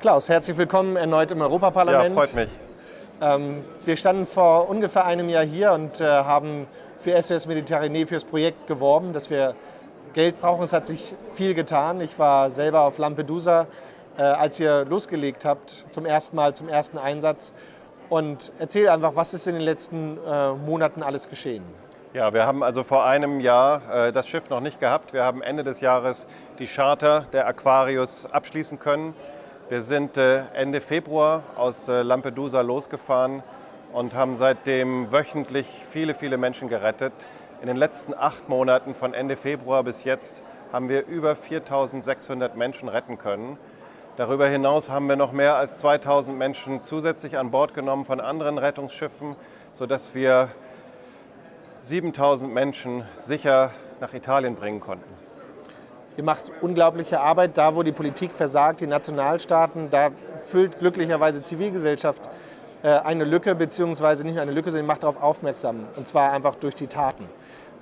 Klaus, herzlich willkommen erneut im Europaparlament. Ja, freut mich. Ähm, wir standen vor ungefähr einem Jahr hier und äh, haben für SOS Mediterranee für das Projekt geworben, dass wir Geld brauchen. Es hat sich viel getan. Ich war selber auf Lampedusa, äh, als ihr losgelegt habt, zum ersten Mal, zum ersten Einsatz. Und erzähl einfach, was ist in den letzten äh, Monaten alles geschehen? Ja, wir haben also vor einem Jahr äh, das Schiff noch nicht gehabt. Wir haben Ende des Jahres die Charter der Aquarius abschließen können. Wir sind äh, Ende Februar aus äh, Lampedusa losgefahren und haben seitdem wöchentlich viele, viele Menschen gerettet. In den letzten acht Monaten von Ende Februar bis jetzt haben wir über 4.600 Menschen retten können. Darüber hinaus haben wir noch mehr als 2.000 Menschen zusätzlich an Bord genommen von anderen Rettungsschiffen, sodass wir 7.000 Menschen sicher nach Italien bringen konnten. Ihr macht unglaubliche Arbeit da, wo die Politik versagt, die Nationalstaaten. Da füllt glücklicherweise Zivilgesellschaft äh, eine Lücke, beziehungsweise nicht nur eine Lücke, sondern macht darauf aufmerksam. Und zwar einfach durch die Taten.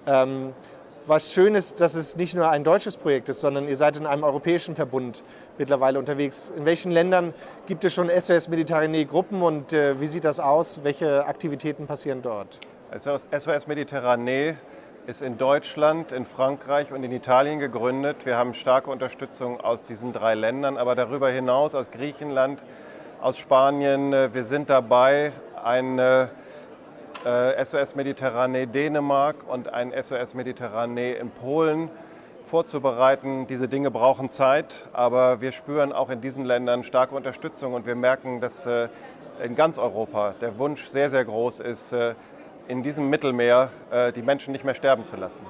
Ähm, was schön ist, dass es nicht nur ein deutsches Projekt ist, sondern ihr seid in einem europäischen Verbund mittlerweile unterwegs. In welchen Ländern gibt es schon SOS Mediterranee Gruppen und äh, wie sieht das aus? Welche Aktivitäten passieren dort? SOS Mediterranee ist in Deutschland, in Frankreich und in Italien gegründet. Wir haben starke Unterstützung aus diesen drei Ländern, aber darüber hinaus aus Griechenland, aus Spanien. Wir sind dabei, ein SOS äh, Mediterranee Dänemark und ein SOS Mediterranee in Polen vorzubereiten. Diese Dinge brauchen Zeit, aber wir spüren auch in diesen Ländern starke Unterstützung und wir merken, dass äh, in ganz Europa der Wunsch sehr, sehr groß ist, äh, in diesem Mittelmeer äh, die Menschen nicht mehr sterben zu lassen.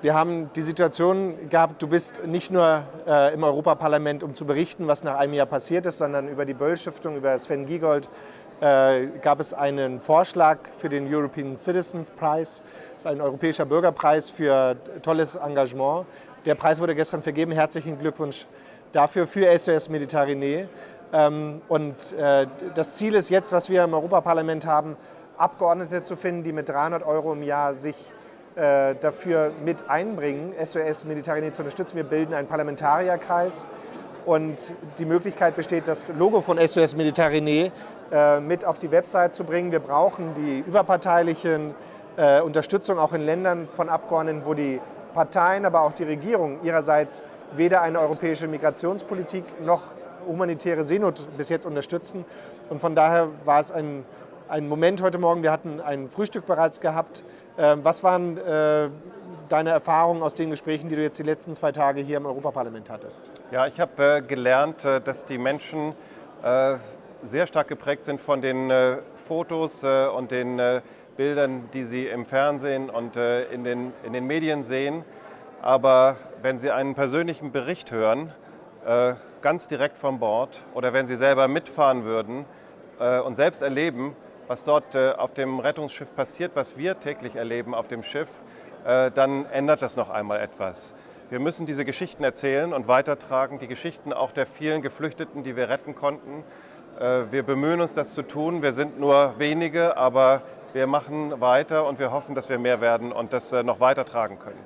Wir haben die Situation gehabt, du bist nicht nur äh, im Europaparlament, um zu berichten, was nach einem Jahr passiert ist, sondern über die Böll-Stiftung, über Sven Giegold äh, gab es einen Vorschlag für den European Citizens Prize. Das ist ein europäischer Bürgerpreis für tolles Engagement. Der Preis wurde gestern vergeben. Herzlichen Glückwunsch dafür für SOS Mediterranee. Ähm, und äh, das Ziel ist jetzt, was wir im Europaparlament haben, Abgeordnete zu finden, die mit 300 Euro im Jahr sich äh, dafür mit einbringen, SOS Mediterranee zu unterstützen. Wir bilden einen Parlamentarierkreis und die Möglichkeit besteht, das Logo von SOS Mediterranee äh, mit auf die Website zu bringen. Wir brauchen die überparteilichen äh, Unterstützung auch in Ländern von Abgeordneten, wo die Parteien, aber auch die Regierung ihrerseits weder eine europäische Migrationspolitik noch humanitäre Seenot bis jetzt unterstützen. Und von daher war es ein ein Moment heute Morgen. Wir hatten ein Frühstück bereits gehabt. Ähm, was waren äh, deine Erfahrungen aus den Gesprächen, die du jetzt die letzten zwei Tage hier im Europaparlament hattest? Ja, ich habe äh, gelernt, äh, dass die Menschen sehr stark geprägt sind von den Fotos und den Bildern, die sie im Fernsehen und in den, in den Medien sehen. Aber wenn sie einen persönlichen Bericht hören, ganz direkt vom Bord, oder wenn sie selber mitfahren würden und selbst erleben, was dort äh, auf dem Rettungsschiff passiert, was wir täglich erleben auf dem Schiff, äh, dann ändert das noch einmal etwas. Wir müssen diese Geschichten erzählen und weitertragen, die Geschichten auch der vielen Geflüchteten, die wir retten konnten. Äh, wir bemühen uns, das zu tun. Wir sind nur wenige, aber wir machen weiter und wir hoffen, dass wir mehr werden und das noch weitertragen können.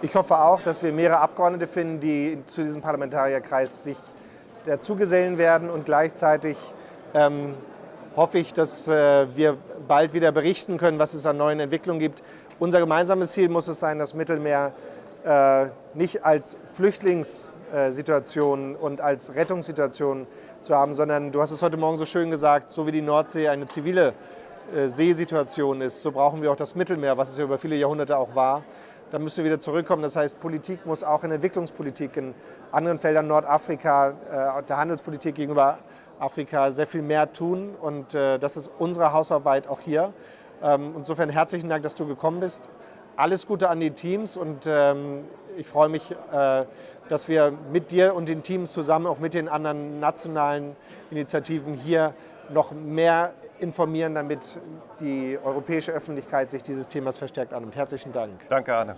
Ich hoffe auch, dass wir mehrere Abgeordnete finden, die zu diesem Parlamentarierkreis sich dazugesellen werden und gleichzeitig ähm, hoffe ich, dass äh, wir bald wieder berichten können, was es an neuen Entwicklungen gibt. Unser gemeinsames Ziel muss es sein, das Mittelmeer äh, nicht als Flüchtlingssituation und als Rettungssituation zu haben, sondern du hast es heute Morgen so schön gesagt, so wie die Nordsee eine zivile äh, Seesituation ist, so brauchen wir auch das Mittelmeer, was es ja über viele Jahrhunderte auch war. Da müssen wir wieder zurückkommen. Das heißt, Politik muss auch in Entwicklungspolitik, in anderen Feldern Nordafrika, der Handelspolitik gegenüber Afrika sehr viel mehr tun und äh, das ist unsere Hausarbeit auch hier. Ähm, insofern herzlichen Dank, dass du gekommen bist. Alles Gute an die Teams und ähm, ich freue mich, äh, dass wir mit dir und den Teams zusammen, auch mit den anderen nationalen Initiativen hier noch mehr informieren, damit die europäische Öffentlichkeit sich dieses Themas verstärkt annimmt. Herzlichen Dank. Danke, Arne.